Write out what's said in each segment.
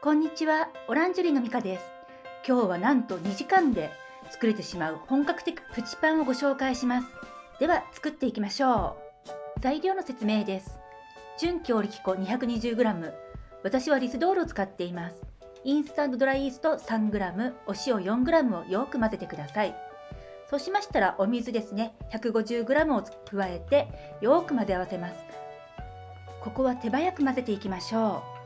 こんにちは、オランジュリーのミカです。今日はなんと2時間で作れてしまう本格的プチパンをご紹介します。では作っていきましょう。材料の説明です。純強力粉 220g。私はリスドールを使っています。インスタントドライイースト 3g、お塩 4g をよく混ぜてください。そうしましたらお水ですね、150g を加えてよく混ぜ合わせます。ここは手早く混ぜていきましょう。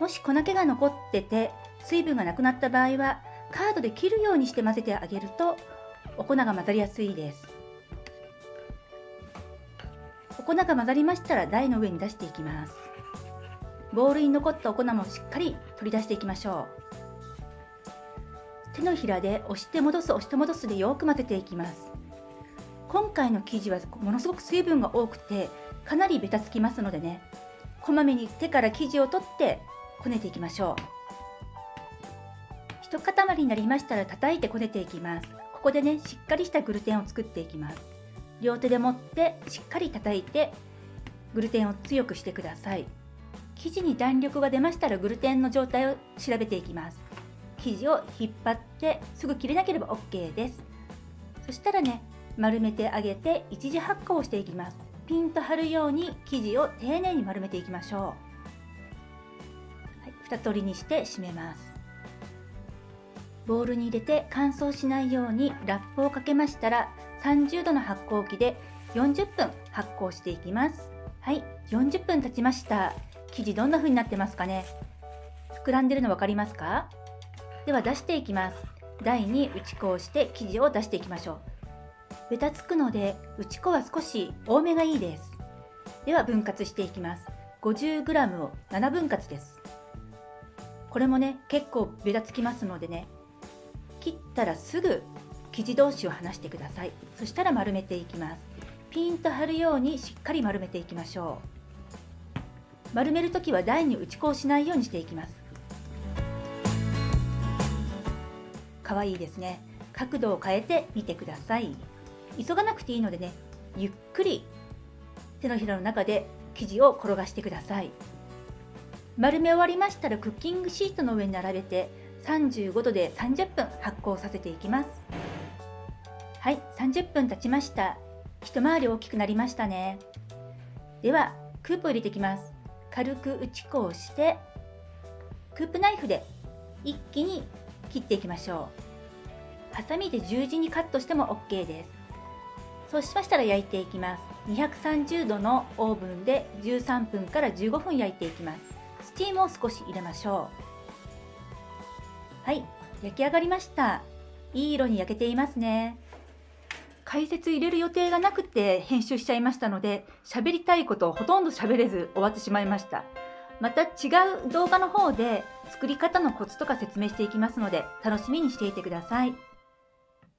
もし粉気が残ってて水分がなくなった場合はカードで切るようにして混ぜてあげるとお粉が混ざりやすいです。お粉が混ざりましたら台の上に出していきます。ボウルに残ったお粉もしっかり取り出していきましょう。手のひらで押して戻す押して戻すでよく混ぜていきます。今回の生地はものすごく水分が多くてかなりベタつきますのでね。こまめに手から生地を取ってこねていきましょう。一塊になりましたら叩いてこねていきます。ここでねしっかりしたグルテンを作っていきます。両手で持ってしっかり叩いてグルテンを強くしてください。生地に弾力が出ましたらグルテンの状態を調べていきます。生地を引っ張ってすぐ切れなければ OK です。そしたらね丸めてあげて一時発酵をしていきます。ピンと張るように生地を丁寧に丸めていきましょう。2取りにして締めます。ボウルに入れて乾燥しないようにラップをかけましたら30度の発酵機で40分発酵していきます。はい40分経ちました。生地どんな風になってますかね？膨らんでるの分かりますか？では出していきます。台に打ち粉をして生地を出していきましょう。ベタつくので打ち粉は少し多めがいいです。では分割していきます。50g を7分割です。これもね結構べたつきますのでね切ったらすぐ生地同士を離してください。そしたら丸めていきます。ピンと張るようにしっかり丸めていきましょう。丸める時は台に打ち粉をしないようにしていきます。可愛いですね。角度を変えてみてください。急がなくていいのでねゆっくり手のひらの中で生地を転がしてください。丸め終わりましたらクッキングシートの上に並べて35度で30分発酵させていきます。はい30分経ちました。一回り大きくなりましたね。ではクープを入れていきます。軽く打ち粉をしてクープナイフで一気に切っていきましょう。ハサミで十字にカットしても OK です。そうしましたら焼いていきます。230度のオーブンで13分から15分焼いていきます。スチームを少し入れましょう。はい。焼き上がりました。いい色に焼けていますね。解説入れる予定がなくて編集しちゃいましたので喋りたいことをほとんど喋れず終わってしまいました。また違う動画の方で作り方のコツとか説明していきますので楽しみにしていてください。